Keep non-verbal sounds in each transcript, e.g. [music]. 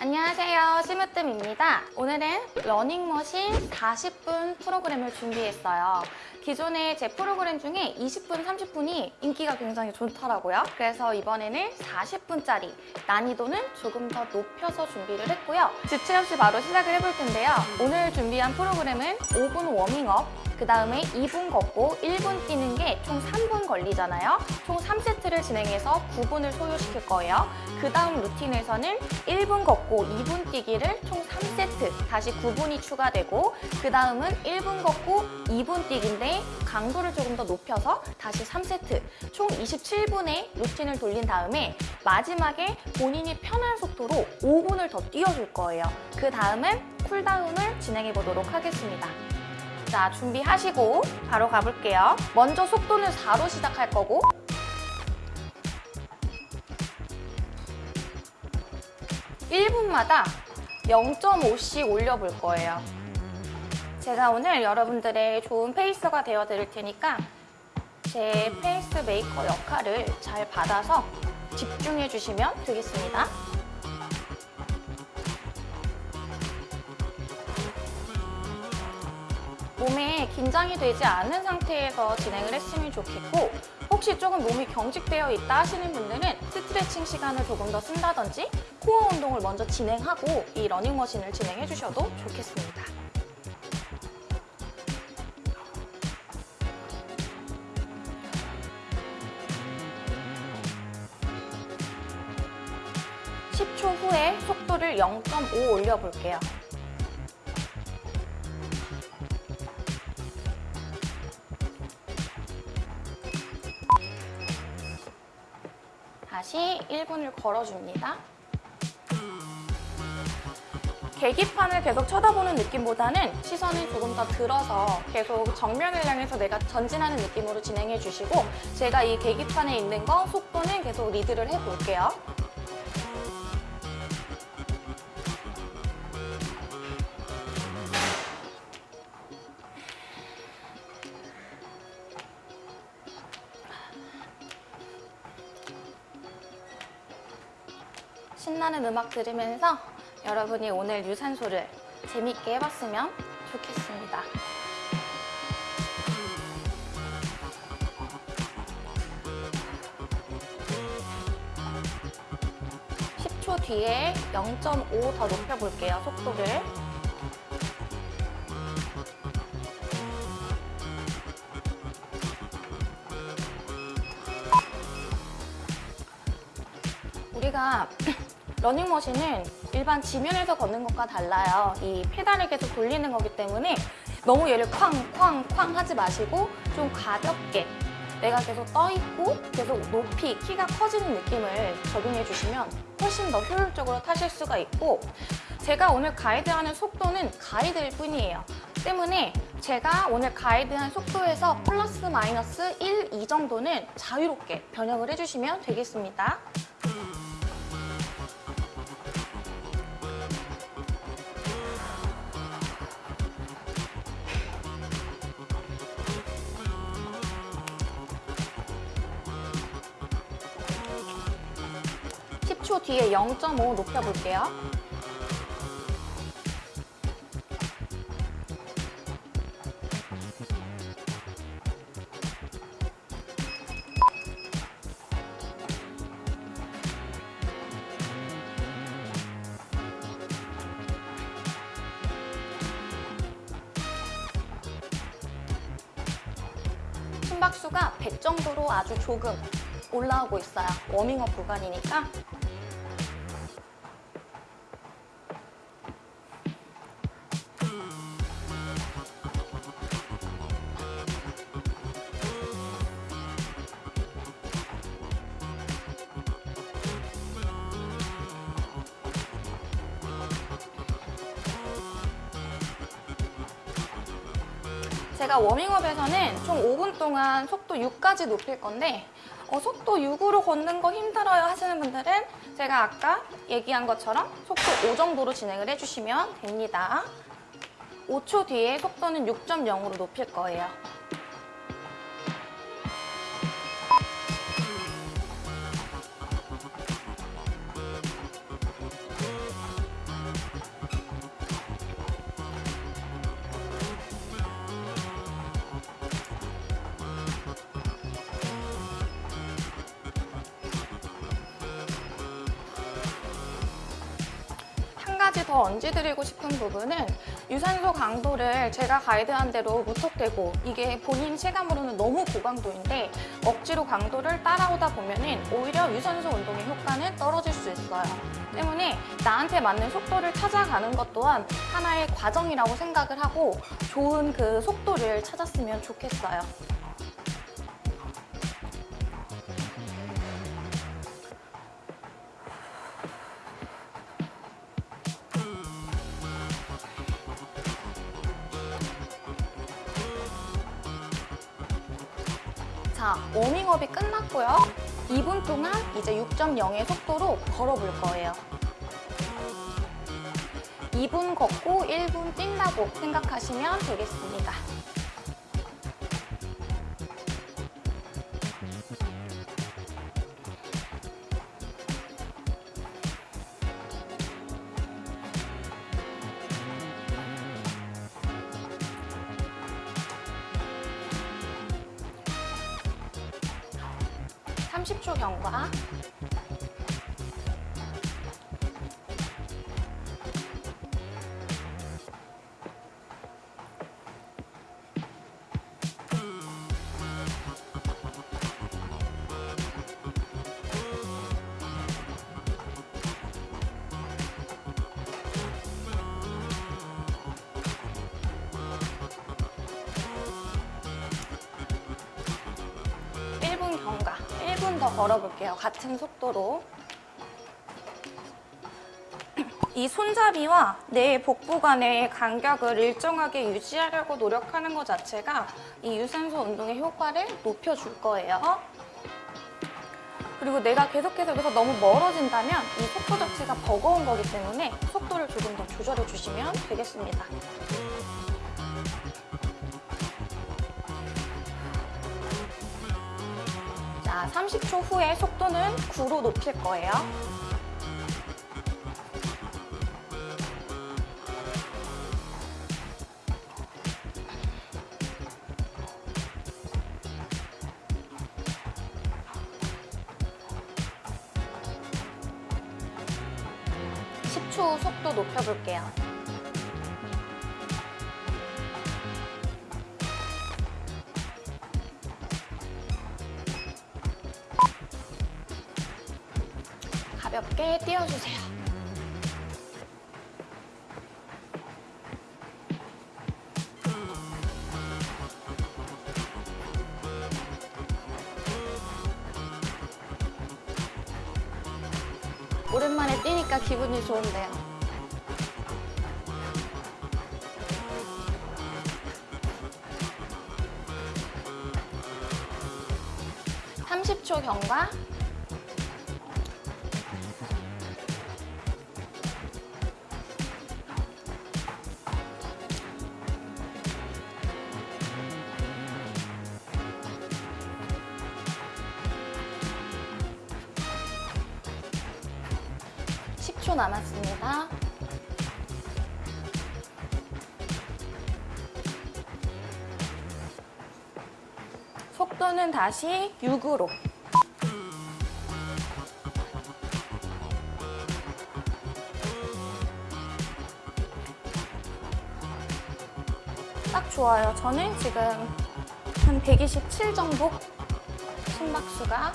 안녕하세요. 심으뜸입니다. 오늘은 러닝머신 40분 프로그램을 준비했어요. 기존의 제 프로그램 중에 20분, 30분이 인기가 굉장히 좋더라고요. 그래서 이번에는 40분짜리 난이도는 조금 더 높여서 준비를 했고요. 지체 없이 바로 시작을 해볼 텐데요. 오늘 준비한 프로그램은 5분 워밍업 그 다음에 2분 걷고 1분 뛰는 게 총 3분 걸리잖아요. 총 3세트를 진행해서 9분을 소요시킬 거예요. 그 다음 루틴에서는 1분 걷고 2분 뛰기를 총 3세트, 다시 9분이 추가되고 그 다음은 1분 걷고 2분 뛰기인데 강도를 조금 더 높여서 다시 3세트, 총 27분의 루틴을 돌린 다음에 마지막에 본인이 편한 속도로 5분을 더 뛰어줄 거예요. 그 다음은 쿨다운을 진행해 보도록 하겠습니다. 자, 준비하시고 바로 가볼게요. 먼저 속도는 4로 시작할 거고 일분마다 0.5씩 올려볼 거예요. 제가 오늘 여러분들의 좋은 pacer가 되어 드릴 테니까 제 페이스 메이커 역할을 잘 받아서 집중해 주시면 되겠습니다. 몸에 긴장이 되지 않은 상태에서 진행을 했으면 좋겠고 혹시 조금 몸이 경직되어 있다 하시는 분들은 스트레칭 시간을 조금 더 쓴다든지 코어 운동을 먼저 진행하고 이 러닝머신을 진행해 주셔도 좋겠습니다. (10초) 후에 속도를 (0.5) 올려볼게요. 다시 1분을 걸어줍니다. 계기판을 계속 쳐다보는 느낌보다는 시선을 조금 더 들어서 계속 정면을 향해서 내가 전진하는 느낌으로 진행해 주시고 제가 이 계기판에 있는 거 속도는 계속 리드를 해볼게요. 신나는 음악 들으면서 여러분이 오늘 유산소를 재밌게 해봤으면 좋겠습니다. (10초) 뒤에 (0.5) 더 높여볼게요 속도를 우리가 [clears throat] 러닝머신은 일반 지면에서 걷는 것과 달라요. 이 페달을 계속 돌리는 거기 때문에 너무 얘를 쾅쾅쾅 하지 마시고 좀 가볍게 내가 계속 떠있고 계속 높이 키가 커지는 느낌을 적용해 주시면 훨씬 더 효율적으로 타실 수가 있고 제가 오늘 가이드하는 속도는 가이드일 뿐이에요. 때문에 제가 오늘 가이드한 속도에서 플러스 마이너스 1, 2 정도는 자유롭게 변형을 해주시면 되겠습니다. 뒤에 0.5 높여볼게요. 심박수가 100 정도로 아주 조금 올라오고 있어요. 워밍업 구간이니까 총 5분 동안 속도 6까지 높일 건데 어, 속도 6으로 걷는 거 힘들어요 하시는 분들은 제가 아까 얘기한 것처럼 속도 5 정도로 진행을 해주시면 됩니다. 5초 뒤에 속도는 6.0으로 높일 거예요. 가지 더 얹어드리고 싶은 부분은 유산소 강도를 제가 가이드한 대로 무턱대고 이게 본인 체감으로는 너무 고강도인데 억지로 강도를 따라오다 보면 은 오히려 유산소 운동의 효과는 떨어질 수 있어요. 때문에 나한테 맞는 속도를 찾아가는 것 또한 하나의 과정이라고 생각을 하고 좋은 그 속도를 찾았으면 좋겠어요. 끝났고요. 2분 동안 이제 6.0의 속도로 걸어볼 거예요. 2분 걷고 1분 뛴다고 생각하시면 되겠습니다. 1분 더 걸어볼게요. 같은 속도로. 이 손잡이와 내 복부 간의 간격을 일정하게 유지하려고 노력하는 것 자체가 이 유산소 운동의 효과를 높여줄 거예요. 그리고 내가 계속해서 여기서 너무 멀어진다면 이 속도 자체가 버거운 거기 때문에 속도를 조금 더 조절해 주시면 되겠습니다. 30초 후에 속도는 9로 높일 거예요. 가볍게 뛰어주세요. 다시 6으로. 딱 좋아요. 저는 지금 한 127 정도 심박수가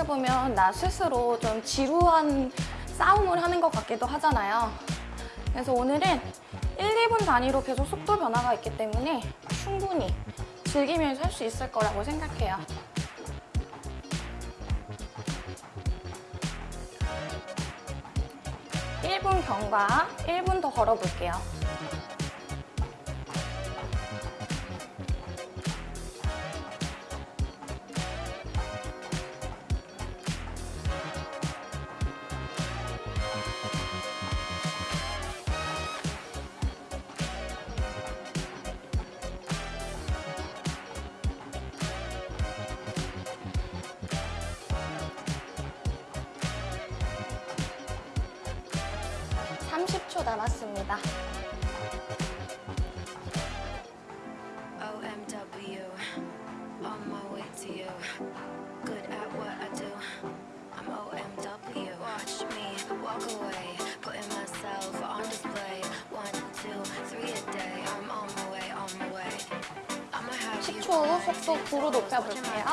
유산소는 어떻게 보면 나 스스로 좀 지루한 싸움을 하는 것 같기도 하잖아요. 그래서 오늘은 1, 2분 단위로 계속 속도 변화가 있기 때문에 충분히 즐기면서 할 수 있을 거라고 생각해요. (1분) 경과 (1분) 더 걸어볼게요. 30초 남았습니다. 속도 9로 높여볼게요.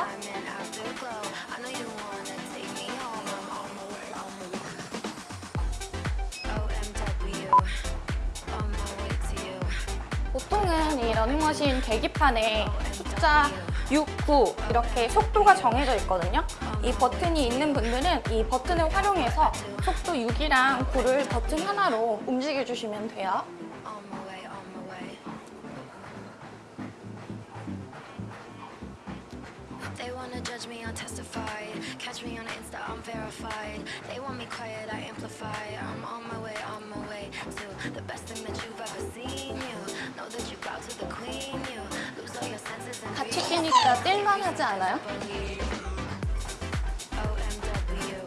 보통은 이 러닝머신 계기판에 숫자 6, 9 이렇게 속도가 정해져 있거든요. 이 버튼이 있는 분들은 이 버튼을 활용해서 속도 6이랑 9를 버튼 하나로 움직여 주시면 돼요. OMW.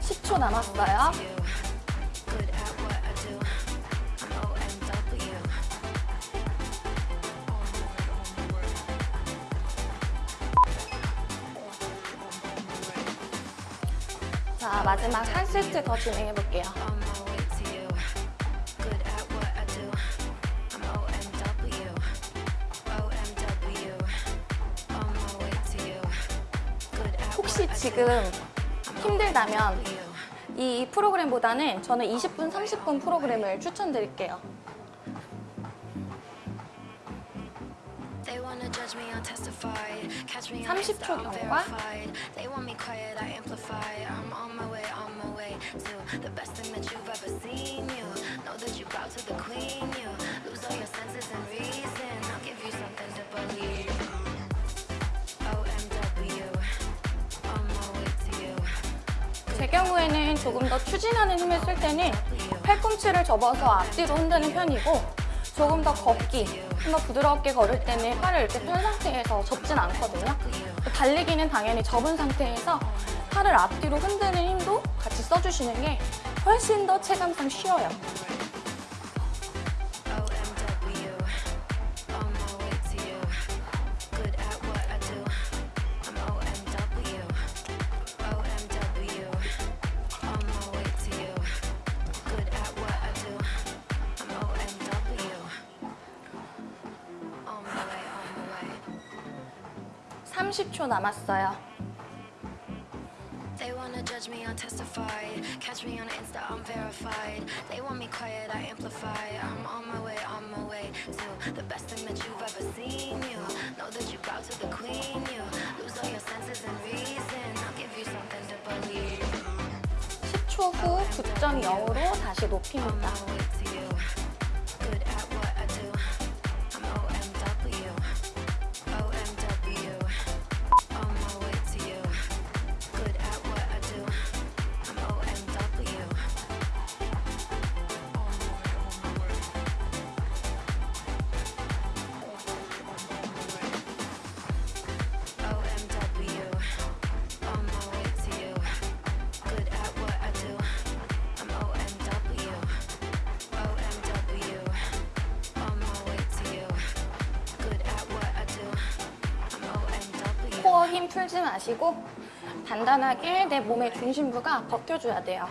10초 남았어요. 자, 마지막 한 세트 더 진행해 볼게요. 지금 힘들다면. 이 프로그램보다는 저는 20분, 30분 프로그램을 추천드릴게요. They wanna judge me, unjustified. Catch me 30초 Insta, I'm 경과. 경우에는 조금 더 추진하는 힘을 쓸 때는 팔꿈치를 접어서 앞뒤로 흔드는 편이고 조금 더 걷기, 좀 더 부드럽게 걸을 때는 팔을 이렇게 편 상태에서 접진 않거든요. 달리기는 당연히 접은 상태에서 팔을 앞뒤로 흔드는 힘도 같이 써주시는 게 훨씬 더 체감상 쉬워요. 30초 남았어요. They wanna judge me, unjustified. Catch me on Insta, I'm verified. They want me quiet, I amplify. I'm on my way, on my way to the best thing that you've ever seen. You know that you bow to the queen. You lose all your senses and reason. I'll give you something to believe. 10초 후 9.0으로 다시 On 높입니다. 힘 풀지 마시고 단단하게 내 몸의 중심부가 버텨줘야 돼요.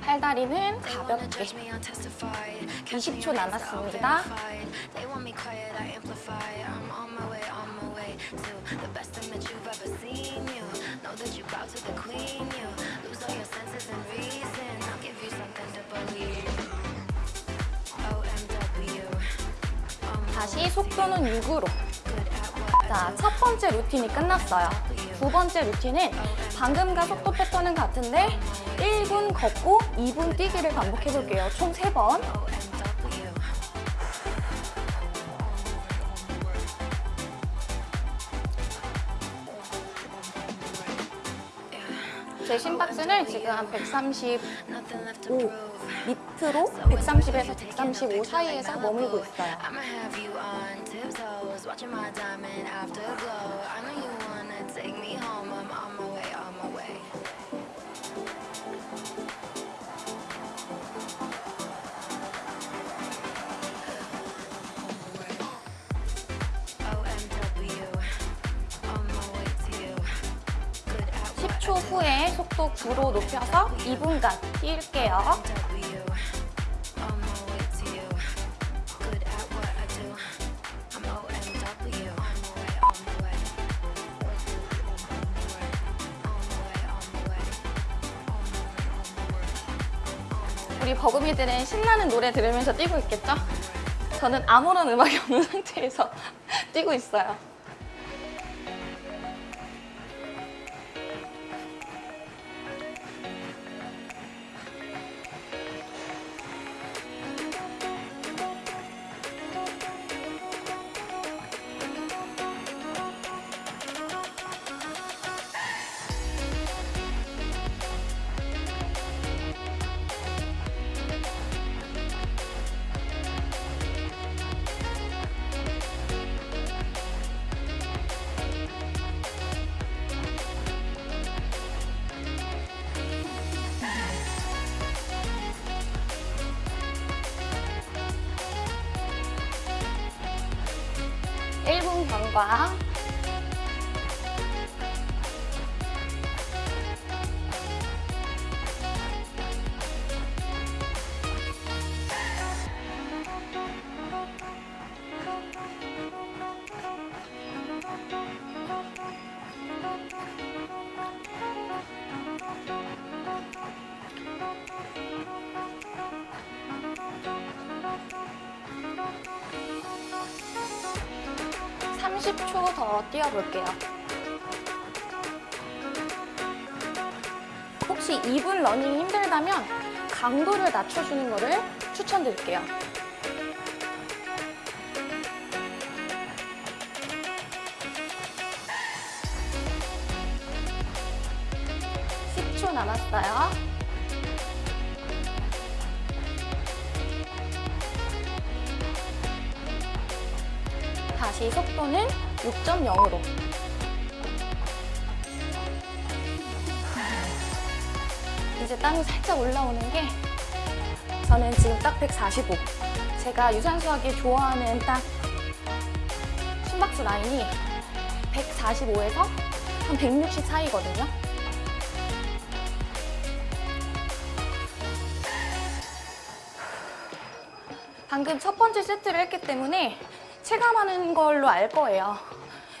팔다리는 가볍게 judge me, unjustified. Catch me 20초 on Insta, I'm 남았습니다. 다시 속도는 6으로 자, 첫 번째 루틴이 끝났어요. 두 번째 루틴은 방금과 속도 패턴은 같은데 1분 걷고 2분 뛰기를 반복해 볼게요. 총 3번. OMW. 제 심박수는 지금 한 135 Nothing left to prove. 밑으로 130에서 135 사이에서 머물고 있어요. Tiptoes, watching my diamond afterglow. I know you wanna take me home. I'm on my way, on my way. OMW, on my way to you. Good at what 10초 후에 속도 9로 높여서 2분간 뛸게요. 버금이들은 신나는 노래 들으면서 뛰고 있겠죠? 저는 아무런 음악이 없는 [laughs] 상태에서 [laughs] 뛰고 있어요. 분 뛰어볼게요. 혹시 2분 러닝이 힘들다면 강도를 낮춰주는 거를 추천드릴게요. 6.0으로. 이제 땀이 살짝 올라오는 게 저는 지금 딱 145. 제가 유산소하기 좋아하는 딱 심박수 라인이 145에서 한 160 사이거든요. 방금 첫 번째 세트를 했기 때문에 체감하는 걸로 알 거예요.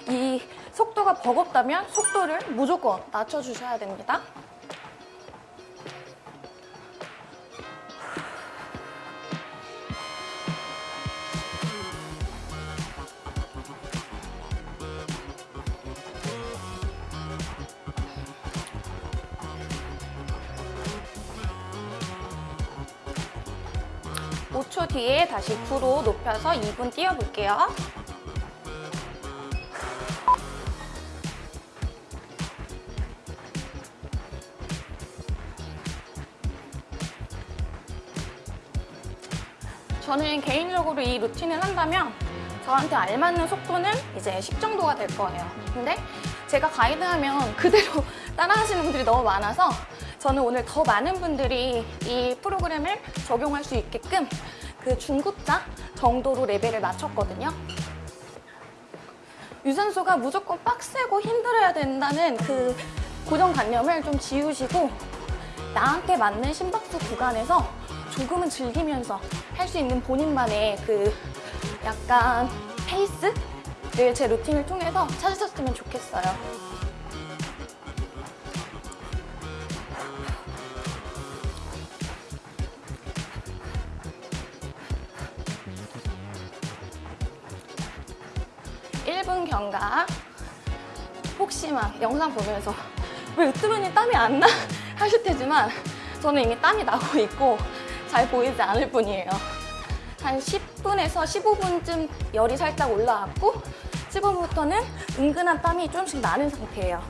이 속도가 버겁다면 속도를 무조건 낮춰주셔야 됩니다. 뒤에 다시 9로 높여서 2분 뛰어볼게요. 저는 개인적으로 이 루틴을 한다면 저한테 알맞는 속도는 이제 10 정도가 될 거예요. 근데 제가 가이드하면 그대로 [laughs] 따라하시는 분들이 너무 많아서 저는 오늘 더 많은 분들이 이 프로그램을 적용할 수 있게끔 그 중급자 정도로 레벨을 맞췄거든요. 유산소가 무조건 빡세고 힘들어야 된다는 그 고정관념을 좀 지우시고 나한테 맞는 심박수 구간에서 조금은 즐기면서 할 수 있는 본인만의 그 약간 페이스를 제 루틴을 통해서 찾으셨으면 좋겠어요. 일분 경과 혹시 막 영상 보면서 [laughs] 왜 으뜸은이 땀이 안 나? [laughs] 하실 테지만 저는 이미 땀이 나고 있고 잘 보이지 않을 뿐이에요. 한 10분에서 15분쯤 열이 살짝 올라왔고 15분부터는 은근한 땀이 조금씩 나는 상태예요.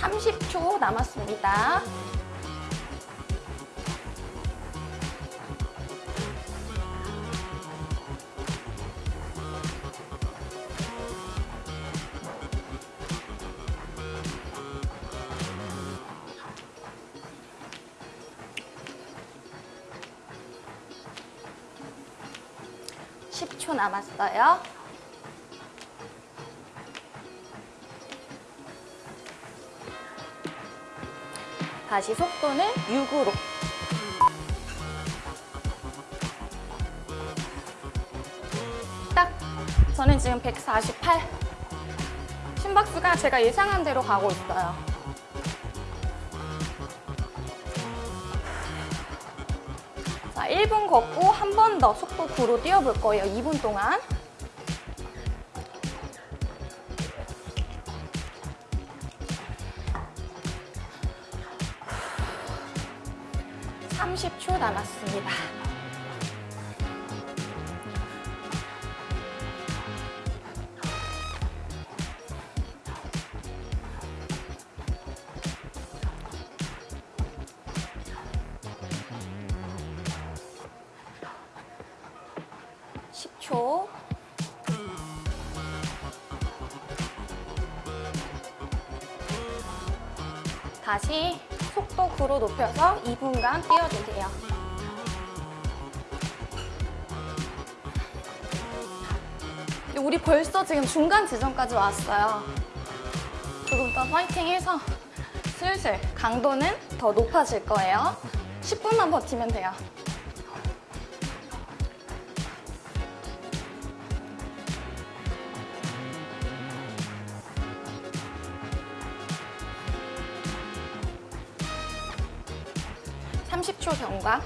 30초 남았습니다. 남았어요. 다시 속도는 6으로. 딱 저는 지금 148. 심박수가 제가 예상한 대로 가고 있어요. 1분 걷고 한 번 더 속도 9로 뛰어볼 거예요. 2분 동안. 삼십 초 남았습니다. 2분간 뛰어주세요. 근데 우리 벌써 지금 중간 지점까지 왔어요. 조금 더 파이팅 해서 슬슬 강도는 더 높아질 거예요. 10분만 버티면 돼요. 삼십 초 경과.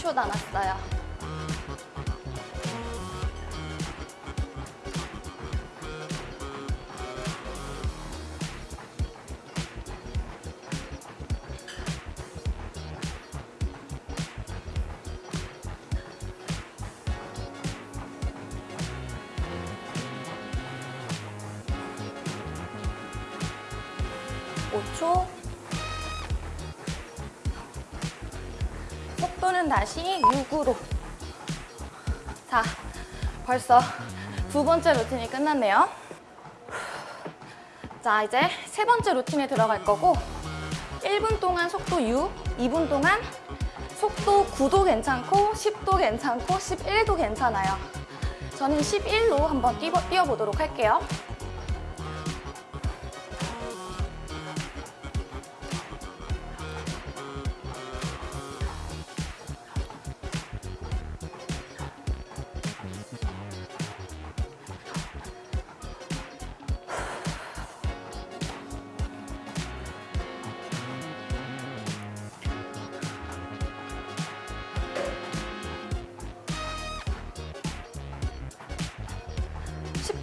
10초 남았어요. 벌써 두 번째 루틴이 끝났네요. 자, 이제 세 번째 루틴에 들어갈 거고 1분 동안 속도 6, 2분 동안 속도 9도 괜찮고 10도 괜찮고 11도 괜찮아요. 저는 11로 한번 뛰어, 뛰어보도록 할게요.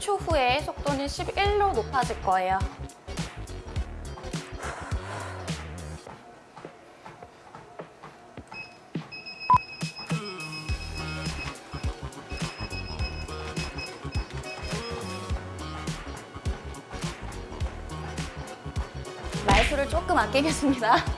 십초 후에 속도는 11로 높아질 거예요. 말수를 조금 아끼겠습니다.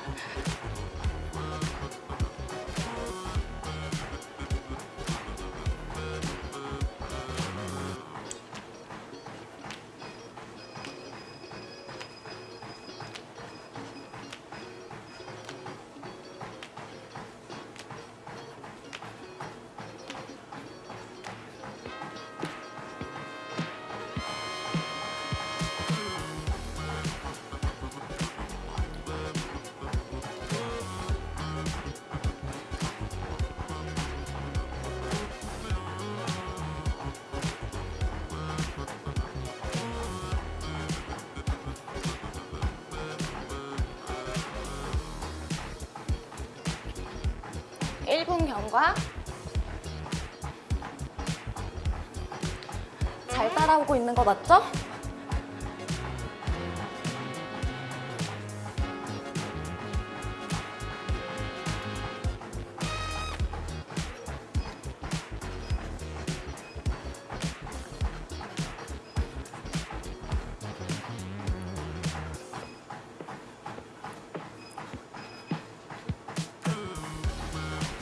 따라오고 있는 거 맞죠?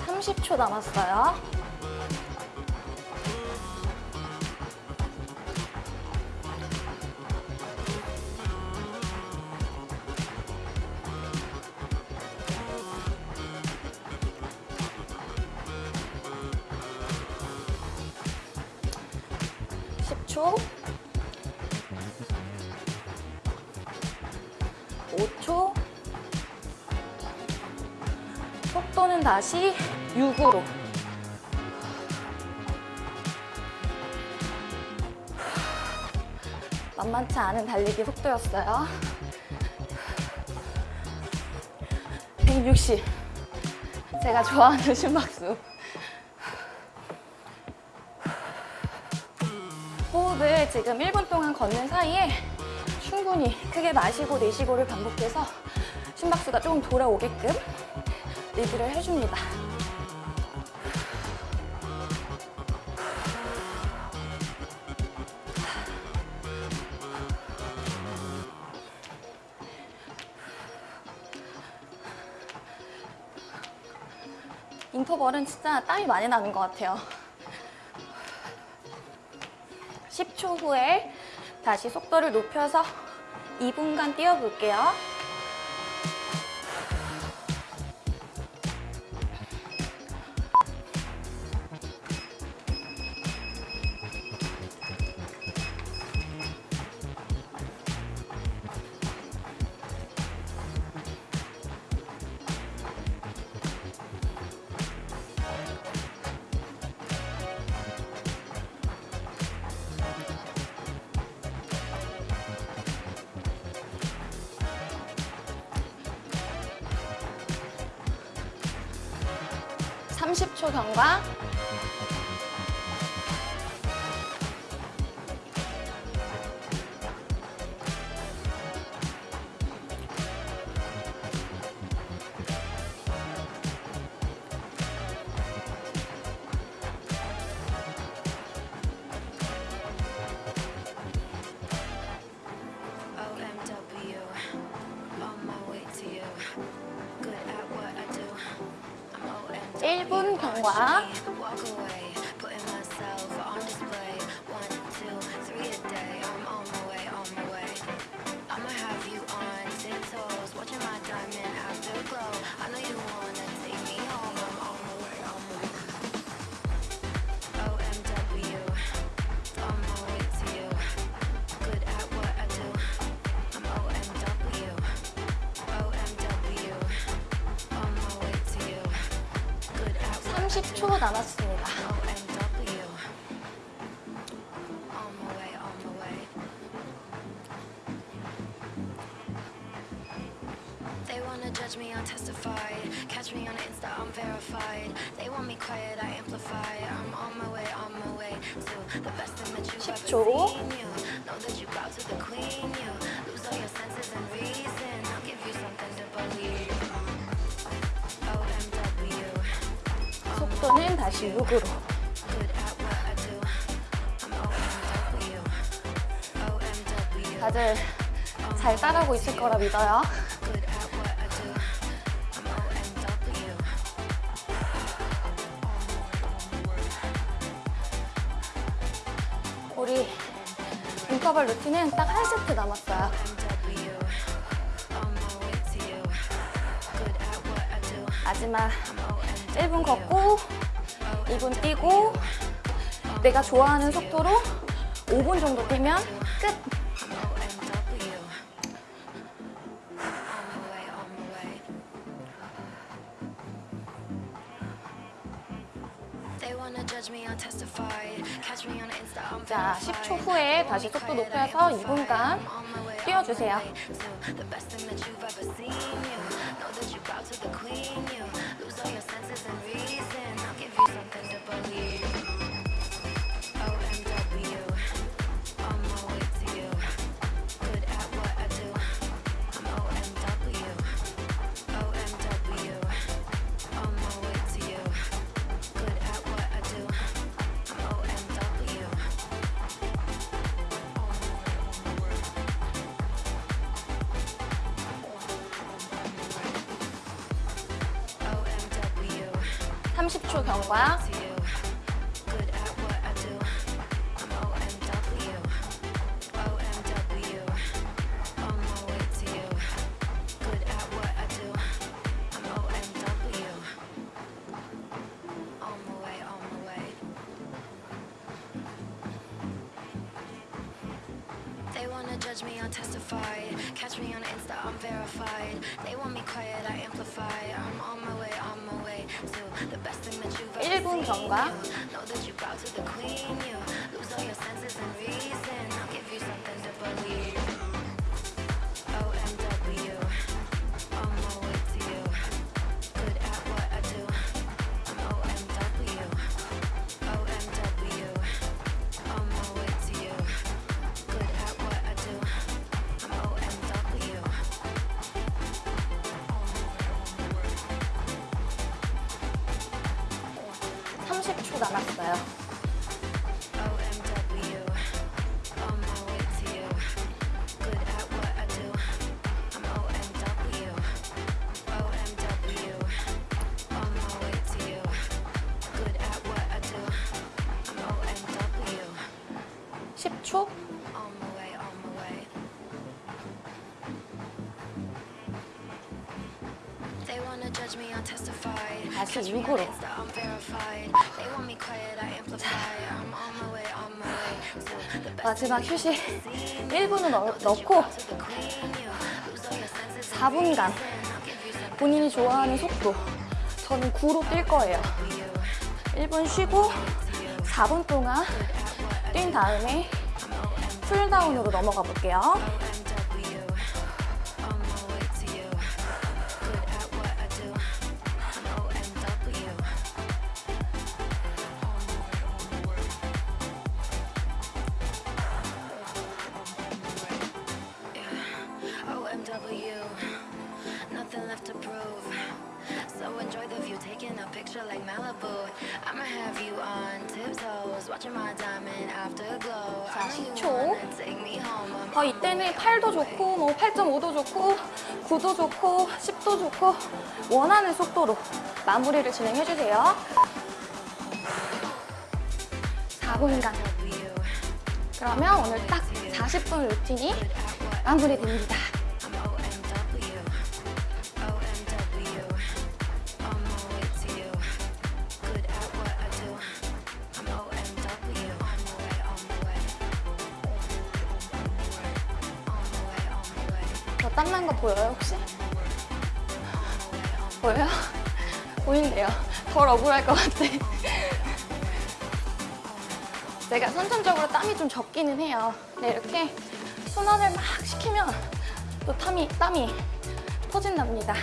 삼십 초 남았어요. 다시 6으로. 만만치 않은 달리기 속도였어요. 160. 제가 좋아하는 심박수. 호흡을 지금 1분 동안 걷는 사이에 충분히 크게 마시고 내쉬고를 반복해서 심박수가 조금 돌아오게끔 리드를 해줍니다. 인터벌은 진짜 땀이 많이 나는 것 같아요. 10초 후에 다시 속도를 높여서 2분간 뛰어볼게요. 1분 경과. 다시 6으로. Good at what I do. I'm OMW. OMW. 다들 잘 따라오고 있을 거라 믿어요. 우리 인터벌 루틴은 딱 한 세트 남았어요. 마지막 I'm OMW. 1분 걷고 2분 뛰고 내가 좋아하는 속도로 5분 정도 뛰면 끝! 자, verified. 10초 후에 다시 속도 높여서 2분간 뛰어주세요. 30초 경과. Judge me, I'll testify. 다시 Catch me on 6으로. 마지막 휴식 you've ever seen. 1분을 넣, and 4분간 reason. I'll give you something 본인이 좋아하는 속도. 저는 9로 뛸 거예요. to you. 1분 쉬고 4분 동안 뛴 다음에 쿨다운으로 넘어가 볼게요. 어, 이때는 8도 좋고 뭐 8.5도 좋고 9도 좋고 10도 좋고 원하는 속도로 마무리를 진행해 주세요. 4분간. you. 그러면 오늘 딱 40분 루틴이 마무리됩니다. 억울할 것 같아. 내가 선천적으로 땀이 좀 적기는 해요. 근데 이렇게 순환을 막 시키면 또 땀이, 땀이 터진답니다.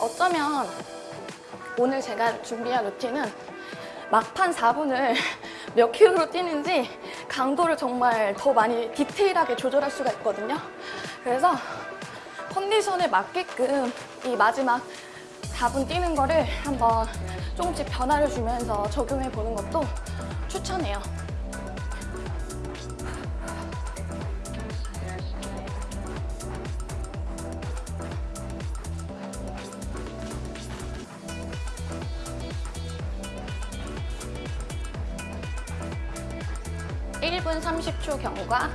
어쩌면 오늘 제가 준비한 루틴은 막판 4분을 [laughs] 몇 킬로로 뛰는지 강도를 정말 더 많이 디테일하게 조절할 수가 있거든요. 그래서 컨디션에 맞게끔 이 마지막 4분 뛰는 거를 한번 조금씩 변화를 주면서 적용해 보는 것도 추천해요. 30초 경과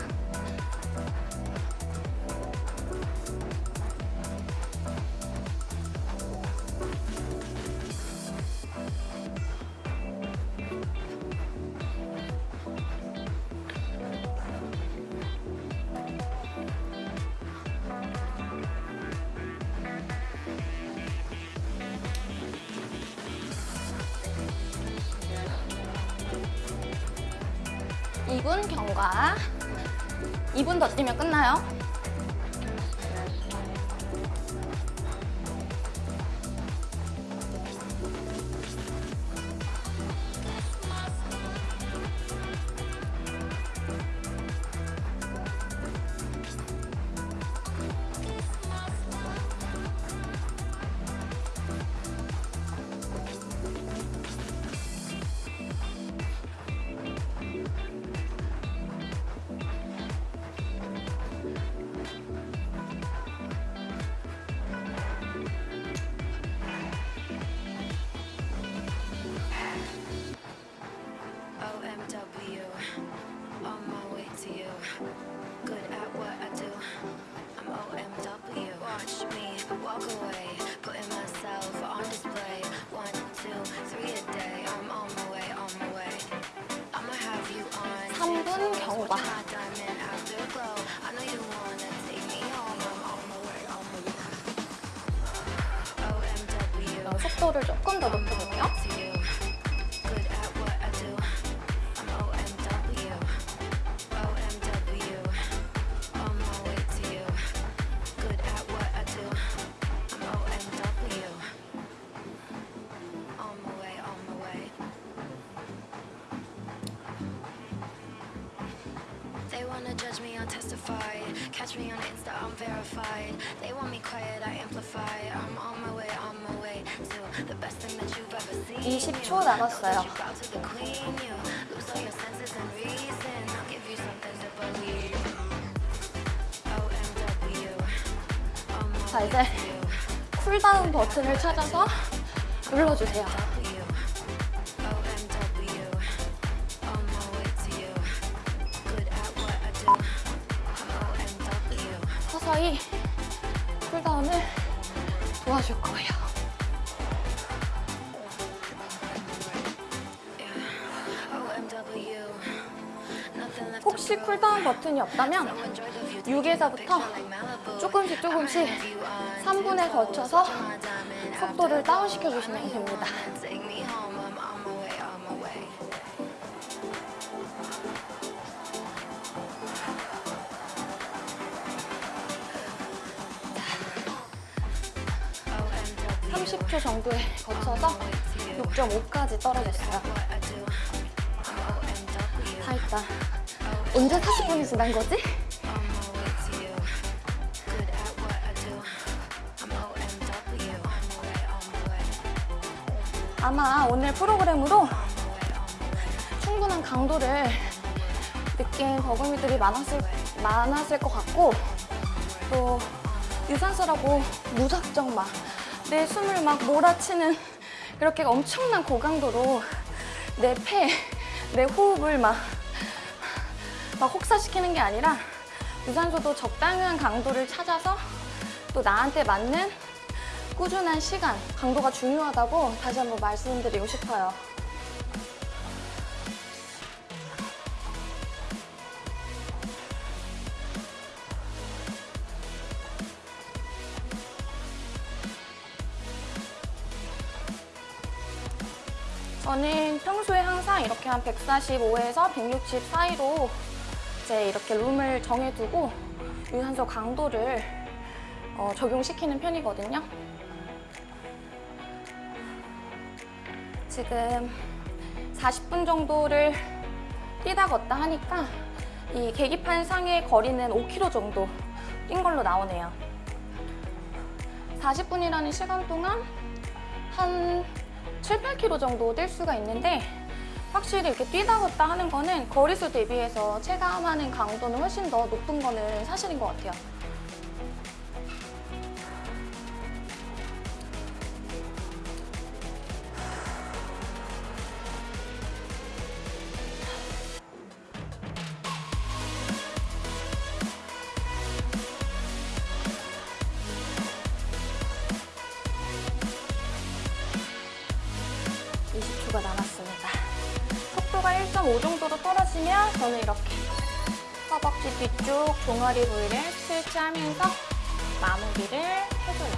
3분 경 자, 이제. 쿨다운 버튼을 찾아서 눌러주세요. 서서히 쿨다운을 도와줄 거예요. 혹시. 쿨다운 버튼이 없다면 So enjoy the view. Take a 6에서부터 picture like Malibu. 조금씩 조금씩 I'ma have you on 3분에 tiptoe. 걸쳐서 Switch my diamond 속도를. 다운시켜 주시면 됩니다. wanna Take me home. I'm on my way, on my way. OMW. 30초 정도에 거쳐서 6.5까지 떨어졌어요. 다 했다. 언제 40분이 지난 거지? 아마 오늘 프로그램으로. 충분한 강도를 느낀 버금이들이 많았을, 많았을 것 같고 또 유산소라고 무작정 막 내 숨을 막 몰아치는 그렇게 엄청난 고강도로 내 폐, 내 호흡을 막, 막 혹사시키는 게 아니라 유산소도 적당한 강도를 찾아서 또 나한테 맞는 꾸준한 시간, 강도가 중요하다고 다시 한번 말씀드리고 싶어요. 저는 평소에 항상 이렇게 한 145에서 160 사이로 이제 이렇게 룸을 정해두고 유산소 강도를 어, 적용시키는 편이거든요. 지금 40분 정도를 뛰다 걷다 하니까 이 계기판 상의 거리는 5km 정도 뛴 걸로 나오네요. 40분이라는 시간 동안 한 7, 8km 정도 뛸 수가 있는데 확실히 이렇게 뛰다 걷다 하는 거는 거리수 대비해서 체감하는 강도는 훨씬 더 높은 거는 사실인 것 같아요. 저는 이렇게 허벅지 뒤쪽 종아리 부위를 스트레치하면서 마무리를 해줘요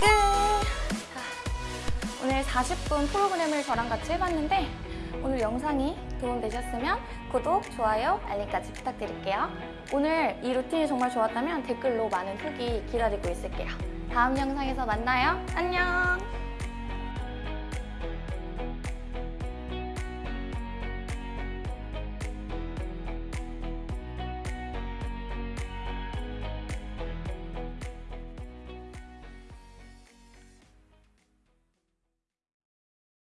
끝! 자, 오늘 40분 프로그램을 저랑 같이 해봤는데 오늘 영상이 도움되셨으면 구독, 좋아요, 알림까지 부탁드릴게요. 오늘 이 루틴이 정말 좋았다면 댓글로 많은 후기 기다리고 있을게요. 다음 영상에서 만나요. 안녕!